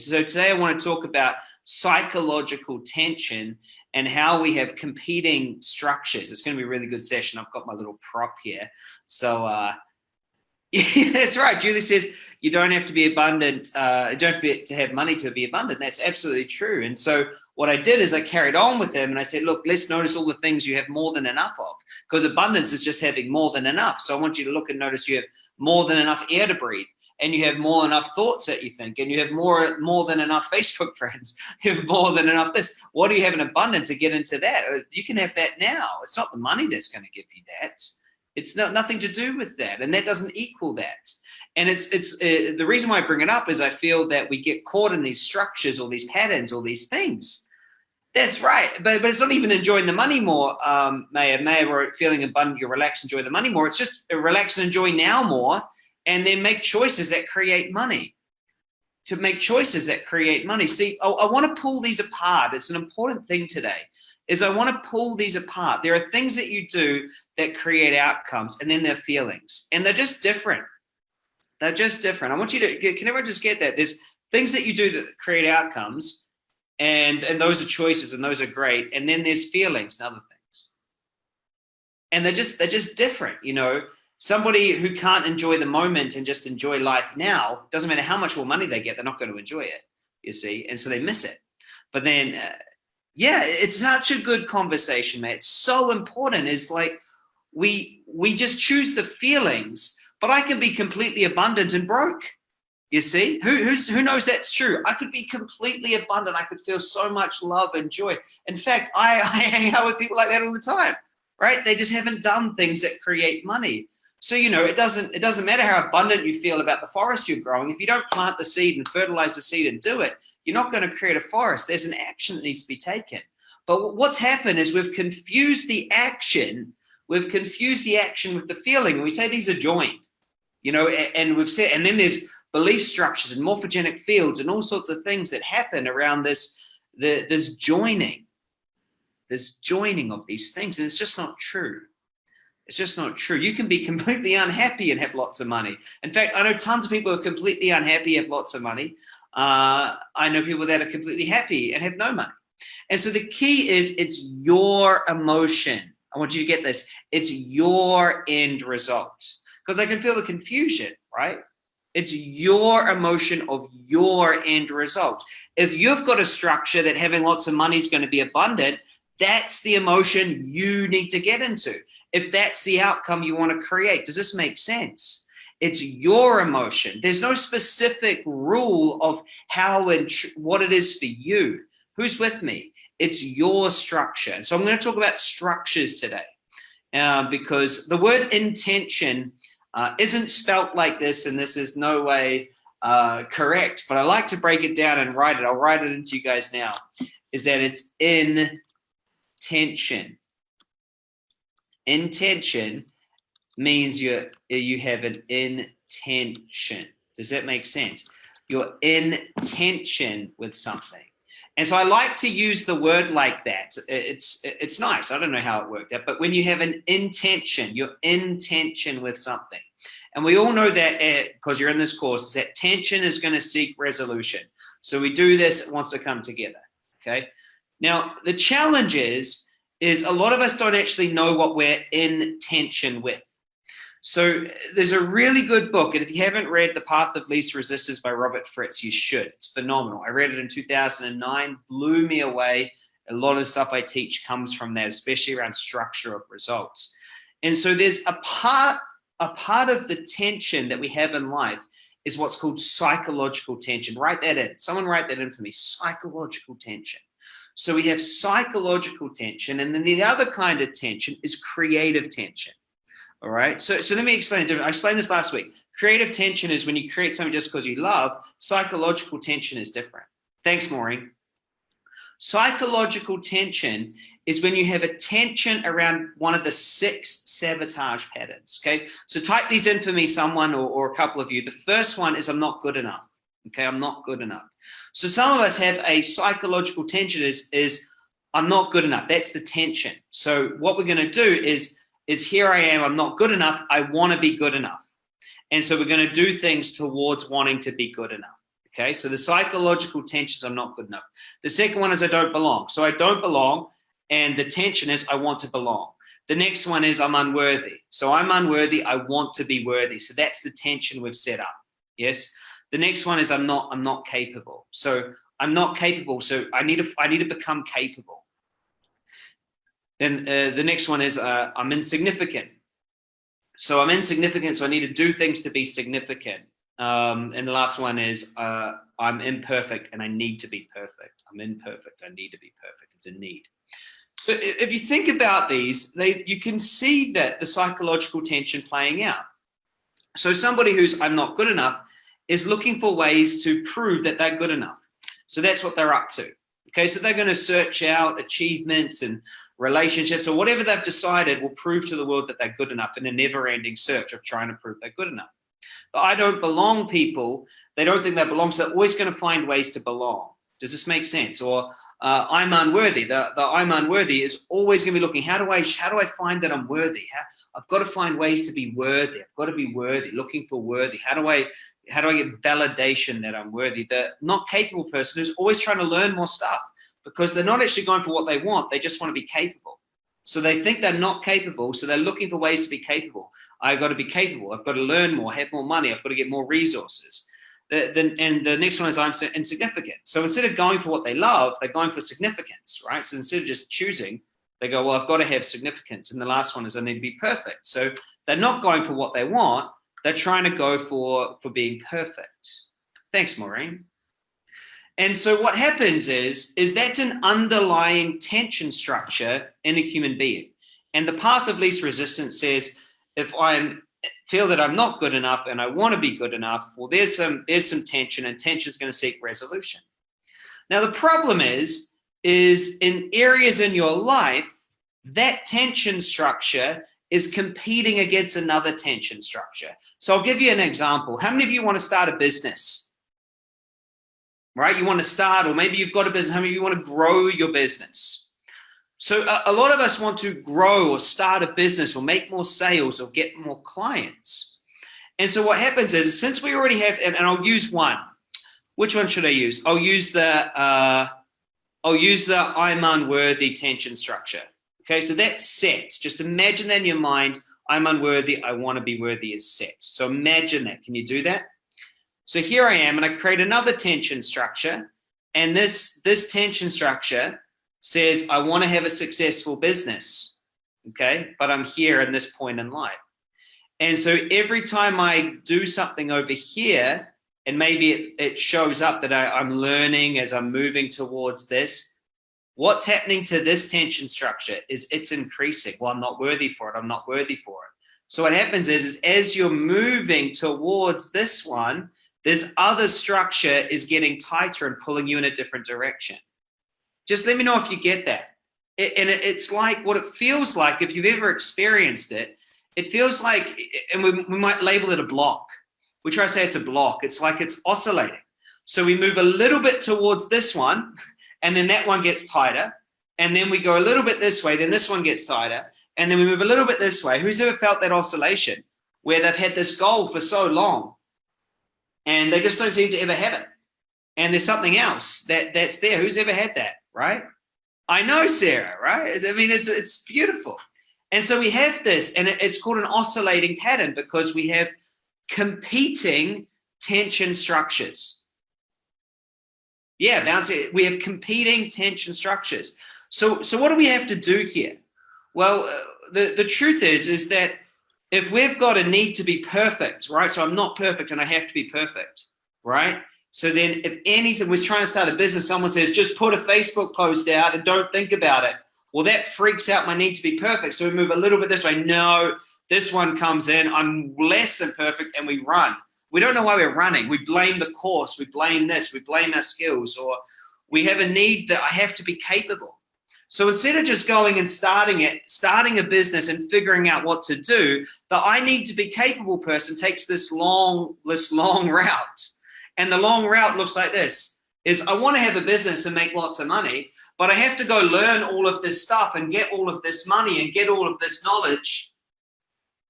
So today I want to talk about psychological tension and how we have competing structures. It's going to be a really good session. I've got my little prop here. So uh, that's right. Julie says you don't have to be abundant. Uh, you don't have to, be, to have money to be abundant. That's absolutely true. And so what I did is I carried on with them and I said, look, let's notice all the things you have more than enough of because abundance is just having more than enough. So I want you to look and notice you have more than enough air to breathe and you have more than enough thoughts that you think and you have more more than enough Facebook friends. You have more than enough this. What do you have in abundance to get into that? Uh, you can have that now. It's not the money that's going to give you that. It's not nothing to do with that. And that doesn't equal that. And it's it's uh, the reason why I bring it up is I feel that we get caught in these structures or these patterns or these things that's right, but but it's not even enjoying the money more, um, Maya. Maya, or feeling abundant, you relax, enjoy the money more. It's just relax and enjoy now more, and then make choices that create money. To make choices that create money. See, I, I want to pull these apart. It's an important thing today. Is I want to pull these apart. There are things that you do that create outcomes, and then there are feelings, and they're just different. They're just different. I want you to can everyone just get that? There's things that you do that create outcomes and and those are choices and those are great and then there's feelings and other things and they're just they're just different you know somebody who can't enjoy the moment and just enjoy life now doesn't matter how much more money they get they're not going to enjoy it you see and so they miss it but then uh, yeah it's such a good conversation man it's so important is like we we just choose the feelings but i can be completely abundant and broke you see, who, who's, who knows that's true? I could be completely abundant. I could feel so much love and joy. In fact, I, I hang out with people like that all the time, right? They just haven't done things that create money. So, you know, it doesn't, it doesn't matter how abundant you feel about the forest you're growing. If you don't plant the seed and fertilize the seed and do it, you're not going to create a forest. There's an action that needs to be taken. But what's happened is we've confused the action. We've confused the action with the feeling. We say these are joined, you know, and we've said, and then there's belief structures and morphogenic fields and all sorts of things that happen around this, the, this joining, this joining of these things. And it's just not true. It's just not true. You can be completely unhappy and have lots of money. In fact, I know tons of people who are completely unhappy and have lots of money. Uh, I know people that are completely happy and have no money. And so the key is it's your emotion. I want you to get this. It's your end result. Because I can feel the confusion, right? It's your emotion of your end result. If you've got a structure that having lots of money is going to be abundant, that's the emotion you need to get into. If that's the outcome you want to create, does this make sense? It's your emotion. There's no specific rule of how and what it is for you. Who's with me? It's your structure. So I'm going to talk about structures today uh, because the word intention uh, isn't spelt like this, and this is no way uh, correct, but I like to break it down and write it. I'll write it into you guys now, is that it's in tension. Intention means you you have an intention. Does that make sense? You're in tension with something. And so I like to use the word like that. It's it's nice. I don't know how it worked out, but when you have an intention, your intention with something. And we all know that eh, because you're in this course, is that tension is going to seek resolution. So we do this, it wants to come together. Okay. Now the challenge is, is a lot of us don't actually know what we're in tension with. So there's a really good book, and if you haven't read The Path of Least Resistance by Robert Fritz, you should. It's phenomenal. I read it in 2009, blew me away. A lot of the stuff I teach comes from that, especially around structure of results. And so there's a part, a part of the tension that we have in life is what's called psychological tension. Write that in. Someone write that in for me. Psychological tension. So we have psychological tension, and then the other kind of tension is creative tension. All right. So, so let me explain it. I explained this last week. Creative tension is when you create something just because you love. Psychological tension is different. Thanks, Maureen. Psychological tension is when you have a tension around one of the six sabotage patterns. Okay. So type these in for me, someone or, or a couple of you. The first one is I'm not good enough. Okay. I'm not good enough. So some of us have a psychological tension is, is I'm not good enough. That's the tension. So what we're going to do is is here I am, I'm not good enough, I want to be good enough. And so we're going to do things towards wanting to be good enough. Okay, so the psychological tensions I'm not good enough. The second one is I don't belong. So I don't belong, and the tension is I want to belong. The next one is I'm unworthy. So I'm unworthy, I want to be worthy. So that's the tension we've set up. Yes. The next one is I'm not I'm not capable. So I'm not capable. So I need to I need to become capable. Then uh, the next one is uh, I'm insignificant. So I'm insignificant, so I need to do things to be significant. Um, and the last one is uh, I'm imperfect and I need to be perfect. I'm imperfect. I need to be perfect. It's a need. So if you think about these, they, you can see that the psychological tension playing out. So somebody who's I'm not good enough is looking for ways to prove that they're good enough. So that's what they're up to. Okay, so they're going to search out achievements and relationships or whatever they've decided will prove to the world that they're good enough in a never-ending search of trying to prove they're good enough. But I don't belong people, they don't think they belong, so they're always going to find ways to belong. Does this make sense? Or uh, I'm unworthy. The, the I'm unworthy is always going to be looking. How do I how do I find that I'm worthy? How, I've got to find ways to be worthy. I've got to be worthy. Looking for worthy. How do I how do I get validation that I'm worthy? The not capable person is always trying to learn more stuff because they're not actually going for what they want. They just want to be capable. So they think they're not capable. So they're looking for ways to be capable. I've got to be capable. I've got to learn more, have more money. I've got to get more resources. And the next one is I'm insignificant. So instead of going for what they love, they're going for significance, right? So instead of just choosing, they go, well, I've got to have significance. And the last one is I need to be perfect. So they're not going for what they want. They're trying to go for, for being perfect. Thanks, Maureen. And so what happens is, is that's an underlying tension structure in a human being. And the path of least resistance says, if I feel that I'm not good enough and I want to be good enough, well, there's some, there's some tension and tension is going to seek resolution. Now, the problem is, is in areas in your life, that tension structure is competing against another tension structure. So I'll give you an example. How many of you want to start a business? right? You want to start, or maybe you've got a business, how many of you want to grow your business? So a, a lot of us want to grow or start a business or make more sales or get more clients. And so what happens is, since we already have, and, and I'll use one, which one should I use? I'll use the, uh, I'll use the I'm unworthy tension structure. Okay, so that's set. Just imagine that in your mind, I'm unworthy, I want to be worthy is set. So imagine that. Can you do that? So here I am and I create another tension structure. And this, this tension structure says, I want to have a successful business. Okay. But I'm here in this point in life. And so every time I do something over here, and maybe it, it shows up that I, I'm learning as I'm moving towards this, what's happening to this tension structure is it's increasing. Well, I'm not worthy for it. I'm not worthy for it. So what happens is, is as you're moving towards this one, this other structure is getting tighter and pulling you in a different direction. Just let me know if you get that. It, and it, it's like what it feels like if you've ever experienced it. It feels like, and we, we might label it a block. We try to say it's a block. It's like it's oscillating. So we move a little bit towards this one, and then that one gets tighter. And then we go a little bit this way, then this one gets tighter. And then we move a little bit this way. Who's ever felt that oscillation where they've had this goal for so long and they just don't seem to ever have it. And there's something else that that's there. Who's ever had that, right? I know Sarah, right? I mean, it's it's beautiful. And so we have this, and it's called an oscillating pattern because we have competing tension structures. Yeah, bouncing. We have competing tension structures. So, so what do we have to do here? Well, uh, the the truth is, is that if we've got a need to be perfect, right? So I'm not perfect and I have to be perfect, right? So then if anything was trying to start a business, someone says, just put a Facebook post out and don't think about it. Well, that freaks out my need to be perfect. So we move a little bit this way. No, this one comes in. I'm less than perfect and we run. We don't know why we're running. We blame the course. We blame this. We blame our skills or we have a need that I have to be capable. So instead of just going and starting it, starting a business and figuring out what to do, the I need to be capable person takes this long, this long route. And the long route looks like this is I want to have a business and make lots of money, but I have to go learn all of this stuff and get all of this money and get all of this knowledge.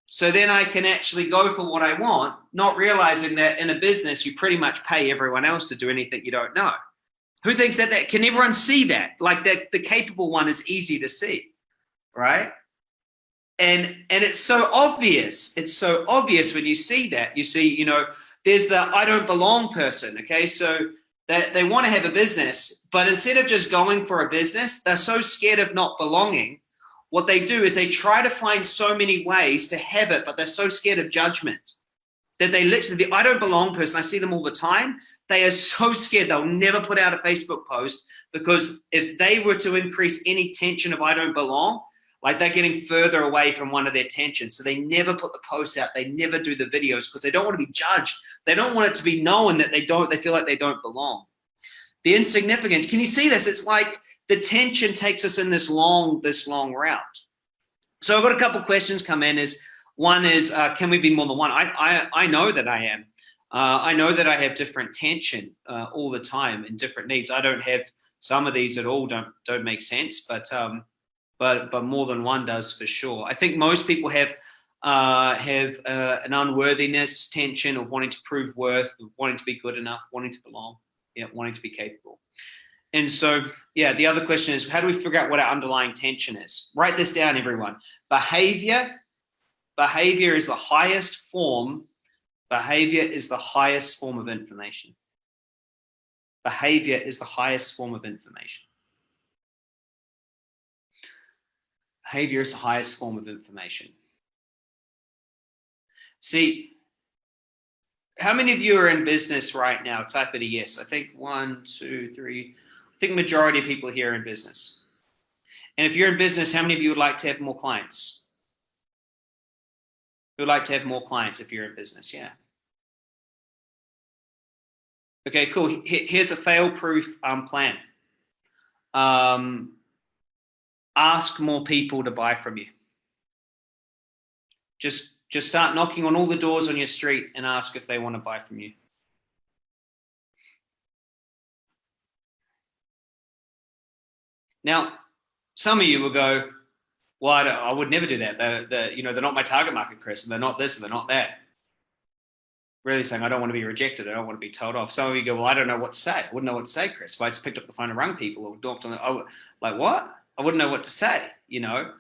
So then I can actually go for what I want, not realizing that in a business, you pretty much pay everyone else to do anything you don't know. Who thinks that that can everyone see that? Like that the capable one is easy to see, right? And and it's so obvious. It's so obvious when you see that. You see, you know, there's the I don't belong person. Okay. So that they want to have a business, but instead of just going for a business, they're so scared of not belonging. What they do is they try to find so many ways to have it, but they're so scared of judgment that they literally, the I don't belong person, I see them all the time. They are so scared they'll never put out a Facebook post because if they were to increase any tension of I don't belong, like they're getting further away from one of their tensions. So they never put the posts out. They never do the videos because they don't want to be judged. They don't want it to be known that they don't, they feel like they don't belong. The insignificant, can you see this? It's like the tension takes us in this long, this long route. So I've got a couple questions come in is, one is, uh, can we be more than one? I, I, I know that I am. Uh, I know that I have different tension uh, all the time and different needs. I don't have some of these at all. Don't don't make sense, but um, but but more than one does for sure. I think most people have uh, have uh, an unworthiness tension of wanting to prove worth, wanting to be good enough, wanting to belong, yeah, wanting to be capable. And so, yeah, the other question is, how do we figure out what our underlying tension is? Write this down, everyone. Behavior, behavior is the highest form. Behavior is the highest form of information. Behavior is the highest form of information. Behavior is the highest form of information. See, how many of you are in business right now? Type it a yes. I think one, two, three. I think majority of people here are in business. And if you're in business, how many of you would like to have more clients? Who would like to have more clients if you're in business? Yeah. Okay, cool. Here's a fail-proof um, plan. Um, ask more people to buy from you. Just, just start knocking on all the doors on your street and ask if they want to buy from you. Now, some of you will go, well, I, I would never do that. They're, they're, you know, they're not my target market, Chris, and they're not this, and they're not that. Really saying, I don't want to be rejected. I don't want to be told off. Some of you go, well, I don't know what to say. I wouldn't know what to say, Chris. If I just picked up the phone and rang people or knocked on the, oh, like what? I wouldn't know what to say, you know.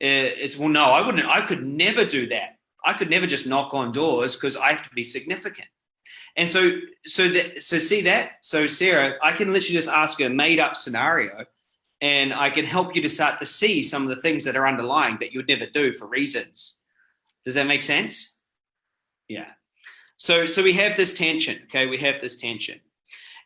It's well, no, I wouldn't. I could never do that. I could never just knock on doors because I have to be significant. And so, so that, so see that. So Sarah, I can literally just ask you a made up scenario, and I can help you to start to see some of the things that are underlying that you'd never do for reasons. Does that make sense? Yeah. So, so we have this tension. Okay, we have this tension.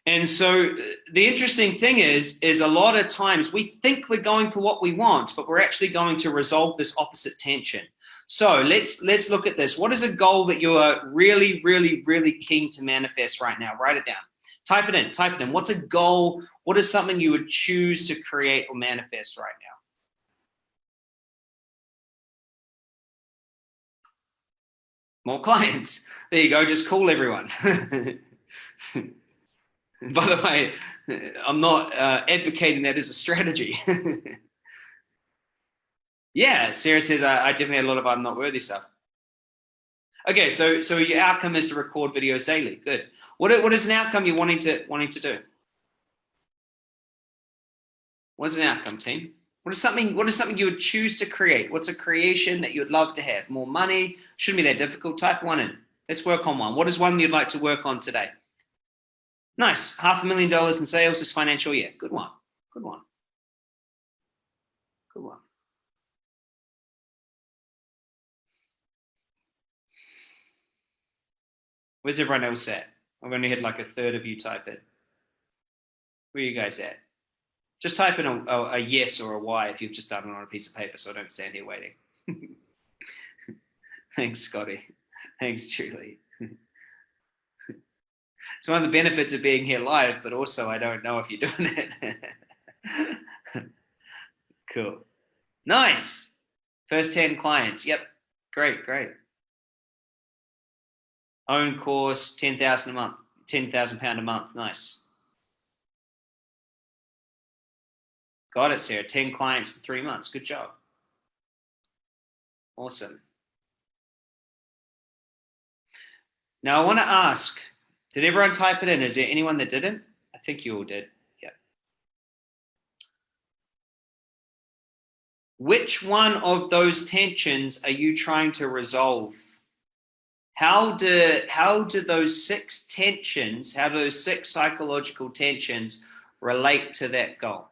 And so uh, the interesting thing is, is a lot of times we think we're going for what we want, but we're actually going to resolve this opposite tension. So let's let's look at this. What is a goal that you are really, really, really keen to manifest right now? Write it down. Type it in. Type it in. What's a goal? What is something you would choose to create or manifest right now? More clients. There you go. Just call everyone. By the way, I'm not uh, advocating that as a strategy. yeah, Sarah says I, I definitely had a lot of I'm not worthy stuff. Okay, so so your outcome is to record videos daily. Good. What what is an outcome you're wanting to wanting to do? What is an outcome, team? What is something what is something you would choose to create? What's a creation that you'd love to have? More money? Shouldn't be that difficult. Type one in. Let's work on one. What is one you'd like to work on today? Nice. Half a million dollars in sales this financial year. Good one. Good one. Good one. Where's everyone else at? I've only had like a third of you type it. Where are you guys at? Just type in a, a, a yes or a why if you've just done it on a piece of paper so I don't stand here waiting. Thanks, Scotty. Thanks, Julie it's one of the benefits of being here live, but also I don't know if you're doing it. cool. Nice. First 10 clients. Yep. Great, great. Own course, 10,000 a month, 10,000 pound a month. Nice. Got it, Sarah. 10 clients in three months. Good job. Awesome. Now I want to ask, did everyone type it in? Is there anyone that didn't? I think you all did. Yeah. Which one of those tensions are you trying to resolve? How do, how do those six tensions, how do those six psychological tensions relate to that goal?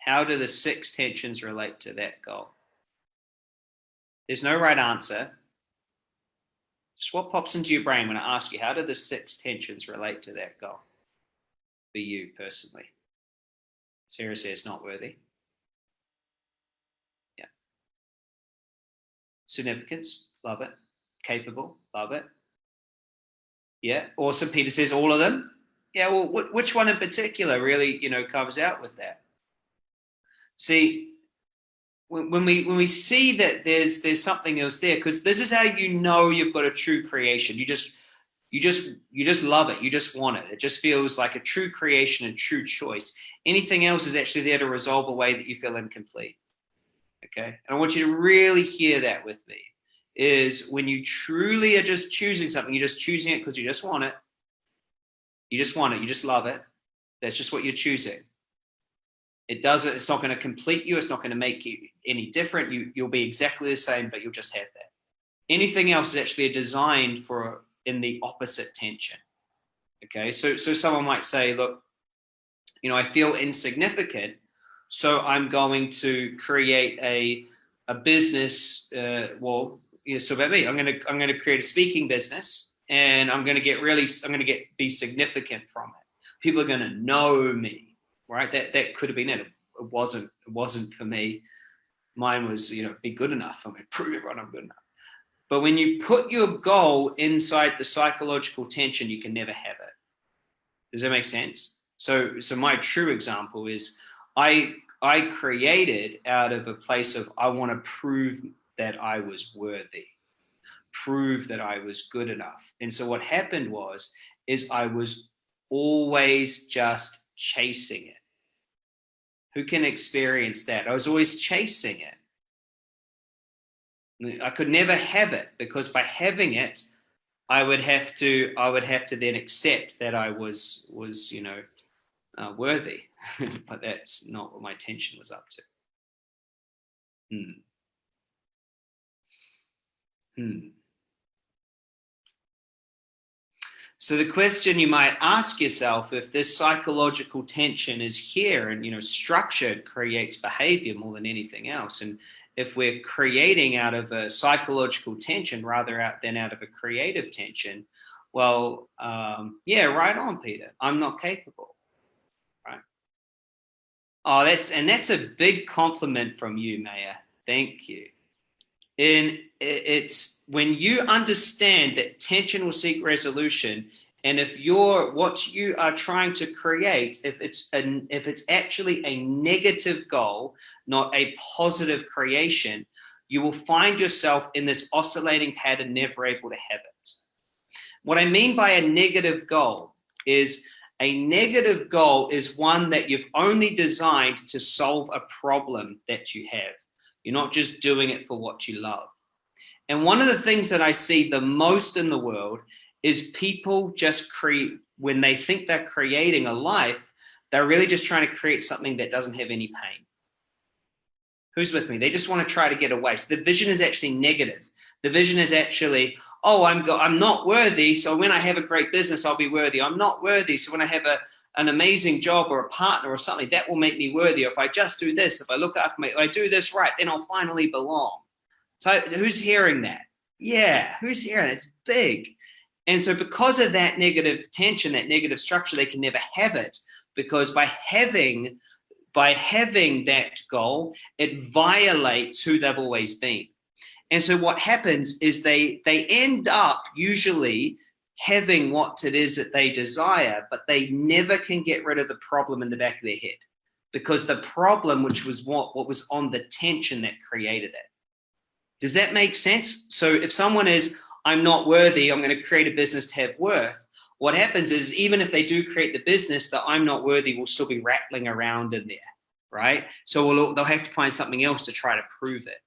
How do the six tensions relate to that goal? There's no right answer. Just what pops into your brain when I ask you, how do the six tensions relate to that goal for you personally? Sarah says not worthy. Yeah. Significance, love it. Capable, love it. Yeah, awesome. Peter says all of them. Yeah, well, which one in particular really, you know, covers out with that? See, when, we when we see that there's there's something else there, because this is how you know you've got a true creation. You just you just you just love it. You just want it. It just feels like a true creation, and true choice. Anything else is actually there to resolve a way that you feel incomplete. Okay, and I want you to really hear that with me. Is when you truly are just choosing something, you're just choosing it because you just want it. You just want it. You just love it. That's just what you're choosing. It doesn't, it's not going to complete you. It's not going to make you any different. You, you'll be exactly the same, but you'll just have that. Anything else is actually designed for in the opposite tension. Okay, so, so someone might say, look, you know, I feel insignificant, so I'm going to create a, a business, uh, well, you know, so about me, I'm going to, I'm going to create a speaking business and I'm going to get really, I'm going to get, be significant from it. People are going to know me right? That that could have been it. It wasn't. It wasn't for me. Mine was, you know, be good enough. I'm to prove everyone I'm good enough. But when you put your goal inside the psychological tension, you can never have it. Does that make sense? So, so my true example is, I I created out of a place of I want to prove that I was worthy, prove that I was good enough. And so what happened was, is I was always just chasing it. Who can experience that? I was always chasing it. I could never have it because by having it, I would have to, I would have to then accept that I was, was, you know, uh, worthy, but that's not what my attention was up to. Hmm. Hmm. So the question you might ask yourself, if this psychological tension is here and, you know, structure creates behavior more than anything else. And if we're creating out of a psychological tension rather out than out of a creative tension, well, um, yeah, right on, Peter. I'm not capable, right? Oh, that's, and that's a big compliment from you, Maya. Thank you. And it's when you understand that tension will seek resolution, and if you're what you are trying to create, if it's an if it's actually a negative goal, not a positive creation, you will find yourself in this oscillating pattern, never able to have it. What I mean by a negative goal is a negative goal is one that you've only designed to solve a problem that you have. You're not just doing it for what you love. And one of the things that I see the most in the world is people just create, when they think they're creating a life, they're really just trying to create something that doesn't have any pain. Who's with me? They just want to try to get away. So the vision is actually negative. The vision is actually, oh, I'm, I'm not worthy. So when I have a great business, I'll be worthy. I'm not worthy. So when I have a, an amazing job or a partner or something, that will make me worthy. Or if I just do this, if I look after my, if I do this right, then I'll finally belong. So who's hearing that? Yeah, who's hearing it? It's big. And so because of that negative tension, that negative structure, they can never have it because by having by having that goal, it violates who they've always been. And so what happens is they they end up usually having what it is that they desire, but they never can get rid of the problem in the back of their head because the problem, which was what, what was on the tension that created it. Does that make sense? So if someone is, I'm not worthy, I'm going to create a business to have worth, what happens is even if they do create the business, that I'm not worthy will still be rattling around in there, right? So we'll, they'll have to find something else to try to prove it.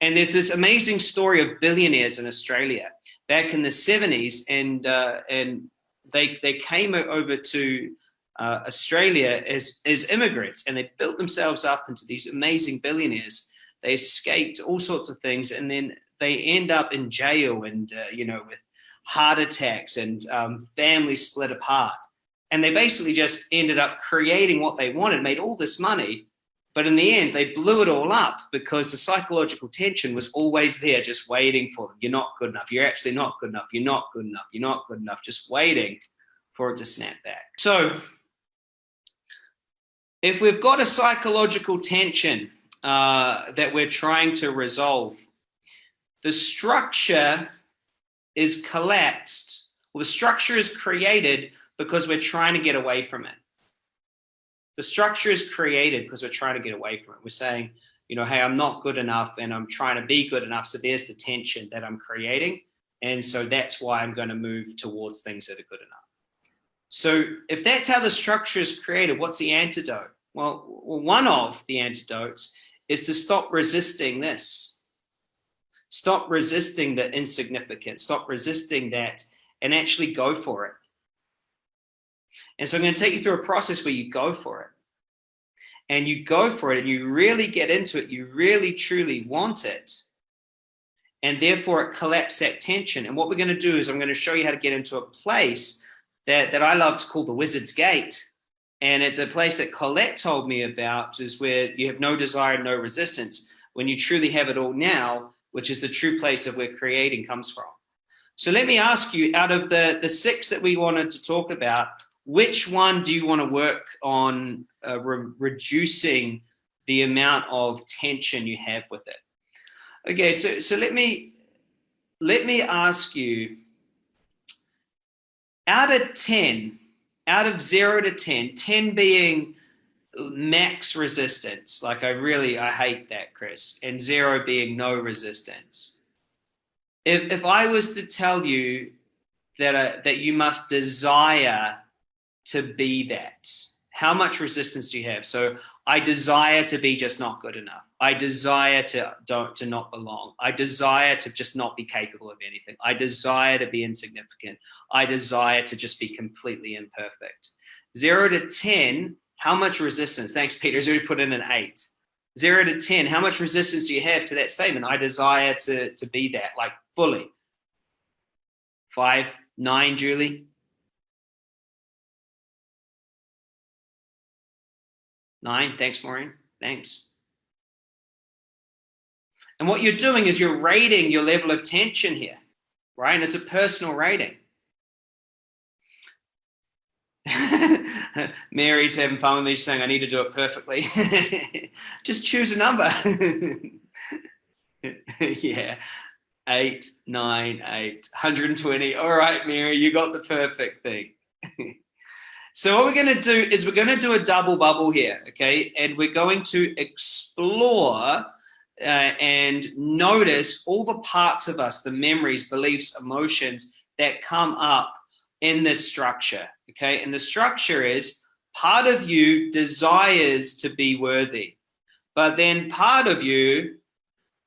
And there's this amazing story of billionaires in Australia back in the 70s, and uh, and they they came over to uh, Australia as as immigrants, and they built themselves up into these amazing billionaires. They escaped all sorts of things, and then they end up in jail, and uh, you know, with heart attacks and um, families split apart. And they basically just ended up creating what they wanted, made all this money, but in the end, they blew it all up because the psychological tension was always there, just waiting for them. You're not good enough. You're actually not good enough. You're not good enough. You're not good enough. Just waiting for it to snap back. So if we've got a psychological tension uh, that we're trying to resolve, the structure is collapsed, or the structure is created because we're trying to get away from it. The structure is created because we're trying to get away from it. We're saying, you know, hey, I'm not good enough and I'm trying to be good enough. So there's the tension that I'm creating. And so that's why I'm going to move towards things that are good enough. So if that's how the structure is created, what's the antidote? Well, one of the antidotes is to stop resisting this. Stop resisting the insignificant. Stop resisting that and actually go for it. And so I'm going to take you through a process where you go for it. And you go for it and you really get into it. You really, truly want it. And therefore it collapses that tension. And what we're going to do is I'm going to show you how to get into a place that, that I love to call the wizard's gate. And it's a place that Colette told me about is where you have no desire, no resistance. When you truly have it all now, which is the true place of where creating comes from. So let me ask you, out of the, the six that we wanted to talk about, which one do you want to work on uh, re reducing the amount of tension you have with it? Okay, so so let me let me ask you out of 10, out of 0 to 10, 10 being max resistance, like I really I hate that, Chris, and 0 being no resistance. If if I was to tell you that uh, that you must desire to be that? How much resistance do you have? So I desire to be just not good enough. I desire to don't to not belong. I desire to just not be capable of anything. I desire to be insignificant. I desire to just be completely imperfect. Zero to 10, how much resistance? Thanks, Peter. Has already put in an eight. Zero to 10, how much resistance do you have to that statement? I desire to, to be that, like fully. Five, nine, Julie. Nine, thanks, Maureen. Thanks. And what you're doing is you're rating your level of tension here, right? And it's a personal rating. Mary's having fun with me saying I need to do it perfectly. Just choose a number. yeah. Eight, nine, eight, 120. All right, Mary, you got the perfect thing. So what we're going to do is we're going to do a double bubble here, okay? And we're going to explore uh, and notice all the parts of us, the memories, beliefs, emotions that come up in this structure, okay? And the structure is part of you desires to be worthy, but then part of you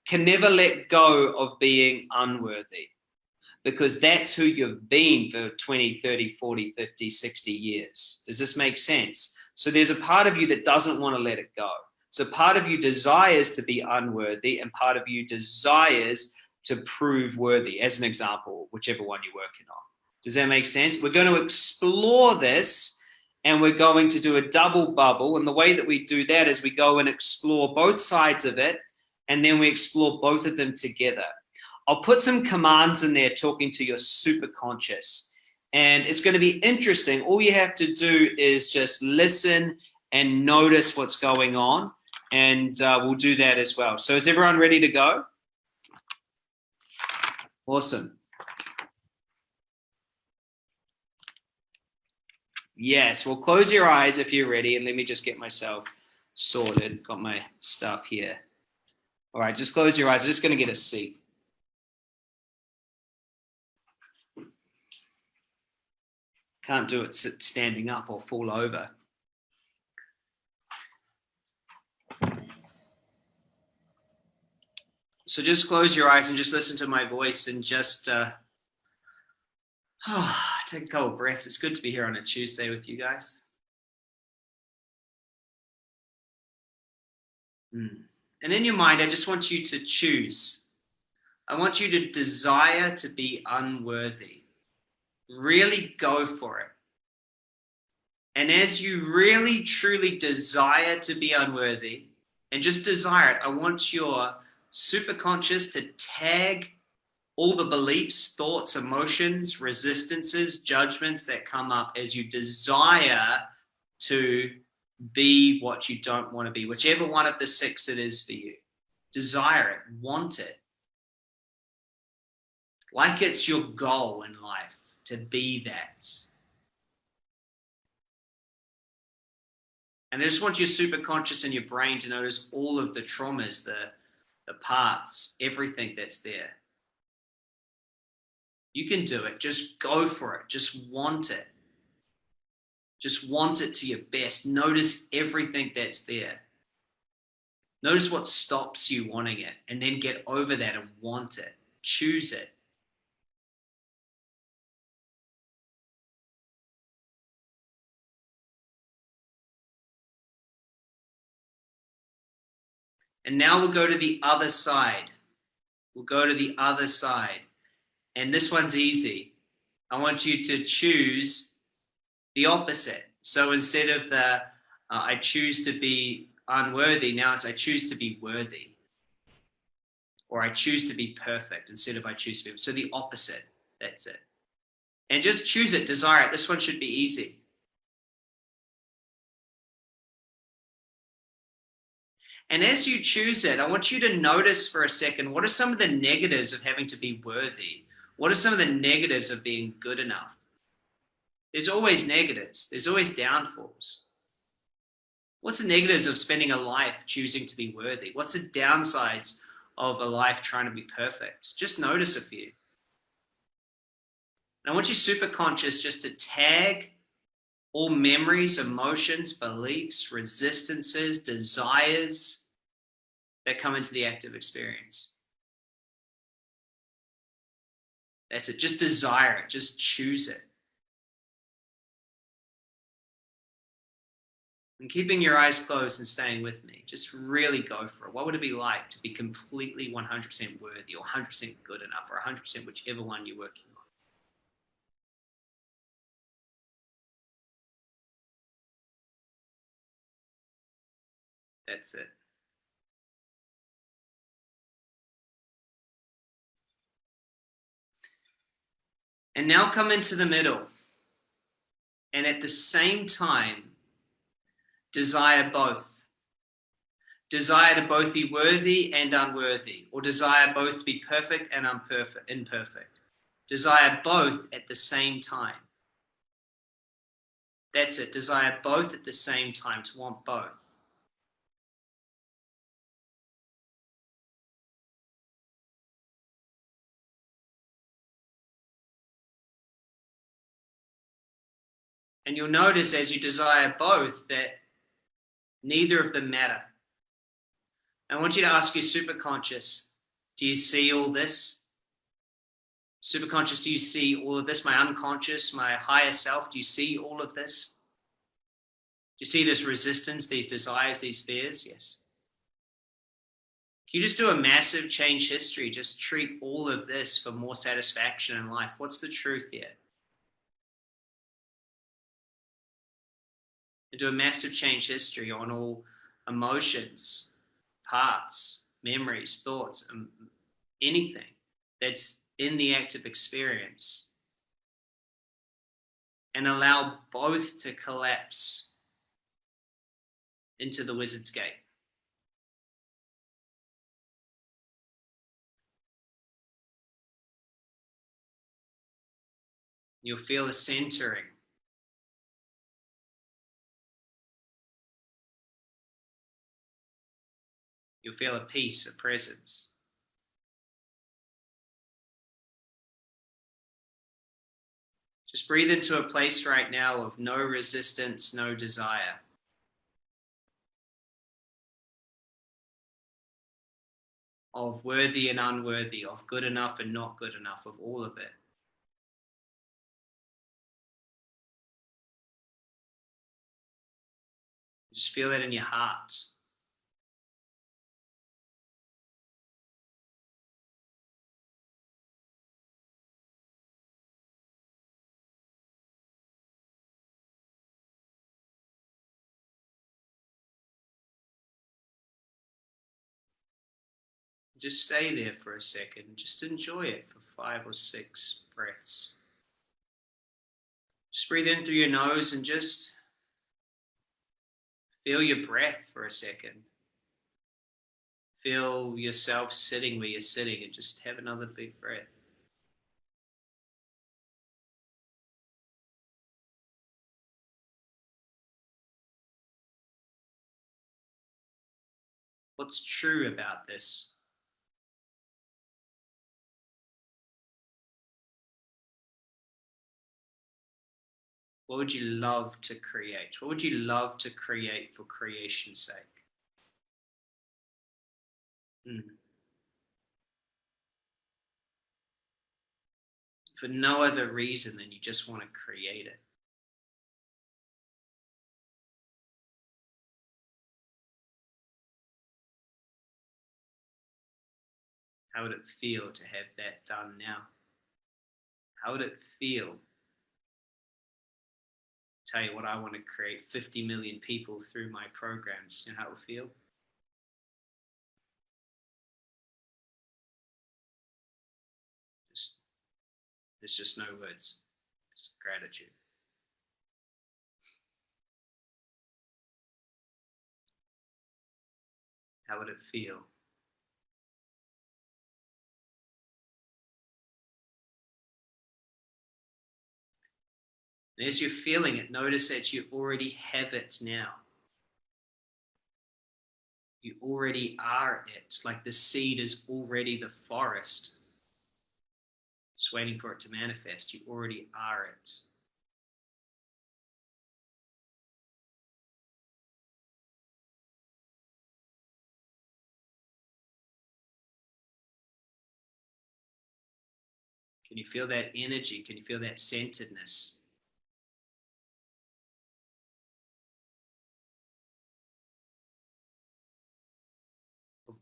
can never let go of being unworthy because that's who you've been for 20, 30, 40, 50, 60 years. Does this make sense? So there's a part of you that doesn't want to let it go. So part of you desires to be unworthy and part of you desires to prove worthy, as an example, whichever one you're working on. Does that make sense? We're going to explore this and we're going to do a double bubble. And the way that we do that is we go and explore both sides of it and then we explore both of them together. I'll put some commands in there talking to your super conscious. And it's going to be interesting. All you have to do is just listen and notice what's going on. And uh, we'll do that as well. So is everyone ready to go? Awesome. Yes, well, close your eyes if you're ready. And let me just get myself sorted. Got my stuff here. All right, just close your eyes. I'm just going to get a seat. Can't do it standing up or fall over. So just close your eyes and just listen to my voice and just uh, oh, take a couple breaths. It's good to be here on a Tuesday with you guys. Mm. And in your mind, I just want you to choose. I want you to desire to be unworthy. Really go for it. And as you really, truly desire to be unworthy and just desire it, I want your superconscious to tag all the beliefs, thoughts, emotions, resistances, judgments that come up as you desire to be what you don't want to be, whichever one of the six it is for you. Desire it, want it. Like it's your goal in life to be that. And I just want your super conscious and your brain to notice all of the traumas, the, the parts, everything that's there. You can do it. Just go for it. Just want it. Just want it to your best. Notice everything that's there. Notice what stops you wanting it and then get over that and want it. Choose it. And now we'll go to the other side. We'll go to the other side. And this one's easy. I want you to choose the opposite. So instead of the, uh, I choose to be unworthy, now it's I choose to be worthy. Or I choose to be perfect instead of I choose to be. So the opposite, that's it. And just choose it, desire it. This one should be easy. And as you choose it, I want you to notice for a second, what are some of the negatives of having to be worthy? What are some of the negatives of being good enough? There's always negatives. There's always downfalls. What's the negatives of spending a life choosing to be worthy? What's the downsides of a life trying to be perfect? Just notice a few. And I want you super conscious just to tag all memories, emotions, beliefs, resistances, desires that come into the active experience. That's it. Just desire it. Just choose it. and keeping your eyes closed and staying with me, just really go for it. What would it be like to be completely 100% worthy or 100% good enough or 100% whichever one you're working on? That's it. And now come into the middle. And at the same time, desire both. Desire to both be worthy and unworthy, or desire both to be perfect and imperfect. imperfect. Desire both at the same time. That's it. Desire both at the same time, to want both. And you'll notice as you desire both that Neither of them matter. I want you to ask your superconscious, do you see all this? Superconscious, do you see all of this? My unconscious, my higher self, do you see all of this? Do you see this resistance, these desires, these fears? Yes. Can you just do a massive change history? Just treat all of this for more satisfaction in life. What's the truth here? And do a massive change history on all emotions, parts, memories, thoughts, anything that's in the active experience and allow both to collapse into the wizard's gate. You'll feel a centering You'll feel a peace, a presence. Just breathe into a place right now of no resistance, no desire. of worthy and unworthy, of good enough and not good enough, of all of it. Just feel that in your heart. Just stay there for a second. Just enjoy it for five or six breaths. Just breathe in through your nose and just feel your breath for a second. Feel yourself sitting where you're sitting and just have another big breath. What's true about this? What would you love to create? What would you love to create for creation's sake? Mm. For no other reason than you just want to create it. How would it feel to have that done now? How would it feel tell you what I want to create 50 million people through my programs. You know how it feel? Just, there's just no words. Just gratitude. How would it feel? And as you're feeling it, notice that you already have it now. You already are it, like the seed is already the forest. Just waiting for it to manifest. You already are it. Can you feel that energy? Can you feel that centeredness?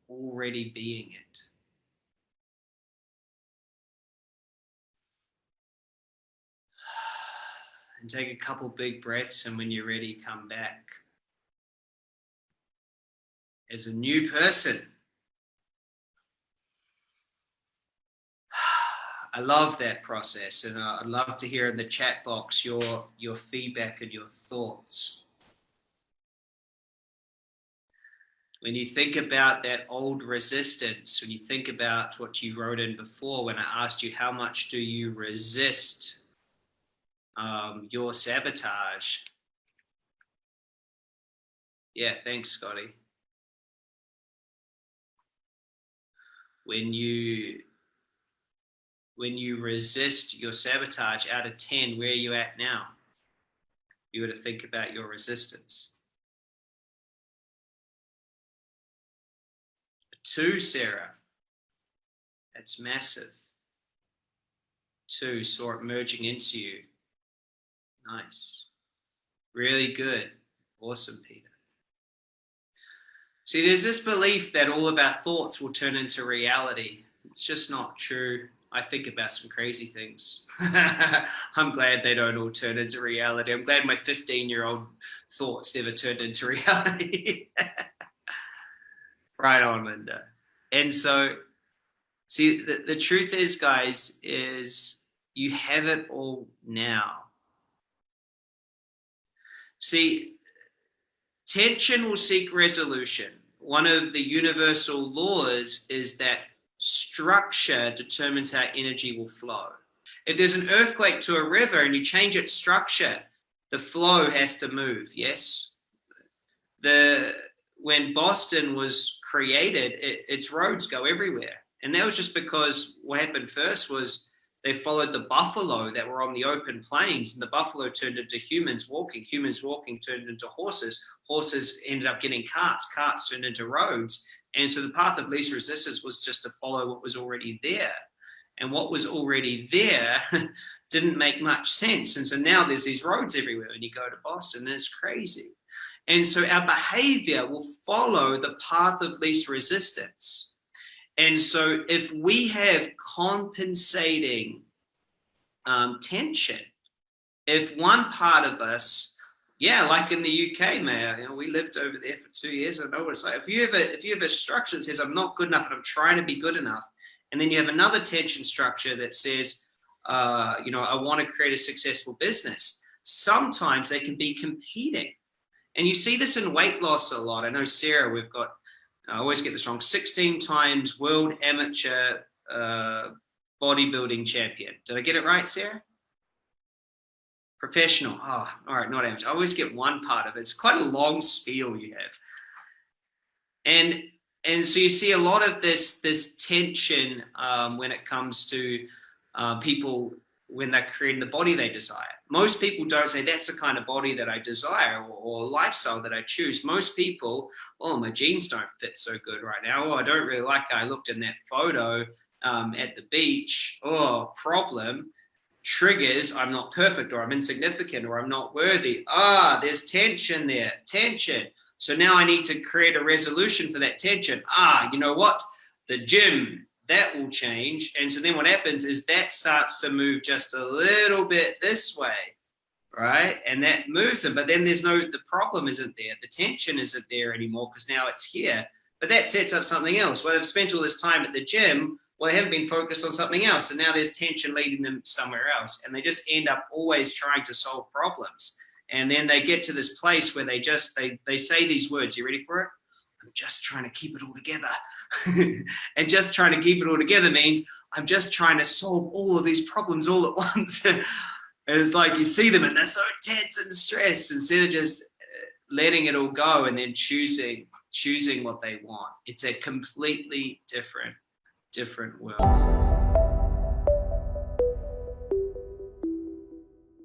Already being it. And take a couple big breaths, and when you're ready, come back as a new person. I love that process, and I'd love to hear in the chat box your your feedback and your thoughts. When you think about that old resistance, when you think about what you wrote in before, when I asked you how much do you resist um, your sabotage? Yeah, thanks, Scotty. When you when you resist your sabotage out of 10, where are you at now? You got to think about your resistance. Two, Sarah. That's massive. Two, saw it merging into you. Nice. Really good. Awesome, Peter. See, there's this belief that all of our thoughts will turn into reality. It's just not true. I think about some crazy things. I'm glad they don't all turn into reality. I'm glad my 15 year old thoughts never turned into reality. Right on, Linda. And so, see, the, the truth is, guys, is you have it all now. See, tension will seek resolution. One of the universal laws is that structure determines how energy will flow. If there's an earthquake to a river and you change its structure, the flow has to move, yes? The when Boston was created, it, its roads go everywhere. And that was just because what happened first was they followed the buffalo that were on the open plains and the buffalo turned into humans walking humans walking turned into horses horses ended up getting carts carts turned into roads And so the path of least resistance was just to follow what was already there. And what was already there didn't make much sense. And so now there's these roads everywhere when you go to Boston and it's crazy. And so our behavior will follow the path of least resistance. And so if we have compensating um, tension, if one part of us, yeah, like in the UK, Mayor, you know, we lived over there for two years. I know what it's like. If you have a if you have a structure that says I'm not good enough and I'm trying to be good enough, and then you have another tension structure that says, uh, you know, I want to create a successful business. Sometimes they can be competing. And you see this in weight loss a lot. I know Sarah, we've got, I always get this wrong, 16 times world amateur uh, bodybuilding champion. Did I get it right, Sarah? Professional. Oh, all right, not amateur. I always get one part of it. It's quite a long spiel you have. And and so you see a lot of this this tension um, when it comes to uh, people when they're creating the body they desire. Most people don't say that's the kind of body that I desire or, or lifestyle that I choose. Most people, oh, my jeans don't fit so good right now. Oh, I don't really like how I looked in that photo um, at the beach. Oh, problem. Triggers, I'm not perfect or I'm insignificant or I'm not worthy. Ah, there's tension there, tension. So now I need to create a resolution for that tension. Ah, you know what? The gym, that will change. And so then what happens is that starts to move just a little bit this way, right? And that moves them, but then there's no, the problem isn't there. The tension isn't there anymore because now it's here. But that sets up something else. Well, they've spent all this time at the gym. Well, they haven't been focused on something else. And now there's tension leading them somewhere else. And they just end up always trying to solve problems. And then they get to this place where they just, they, they say these words. You ready for it? I'm just trying to keep it all together. and just trying to keep it all together means I'm just trying to solve all of these problems all at once. and it's like you see them and they're so tense and stressed instead of just uh, letting it all go and then choosing choosing what they want. It's a completely different, different world.